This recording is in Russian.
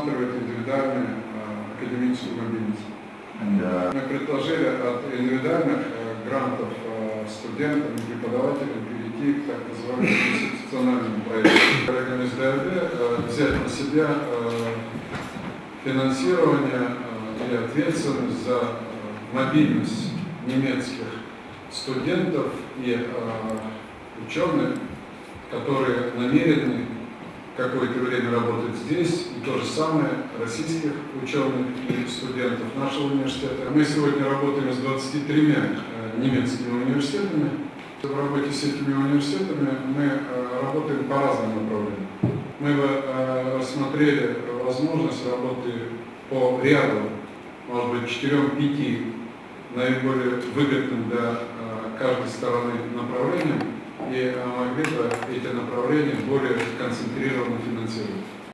предусматривает индивидуальную э, академическую мобильность. Uh, Мы предложили от индивидуальных э, грантов э, студентам и преподавателям перейти к так называемым институциональным проектам. Коллегами из ДРД взять на себя финансирование и ответственность за мобильность немецких студентов и ученых, которые намерены какое-то время работать здесь, и то же самое российских ученых и студентов нашего университета. Мы сегодня работаем с 23 э, немецкими университетами. В работе с этими университетами мы э, работаем по разным направлениям. Мы э, рассмотрели возможность работы по ряду, может быть, 4-5 наиболее выгодным для каждой стороны направлениям и э, могли бы эти направления более концентрированно финансировать.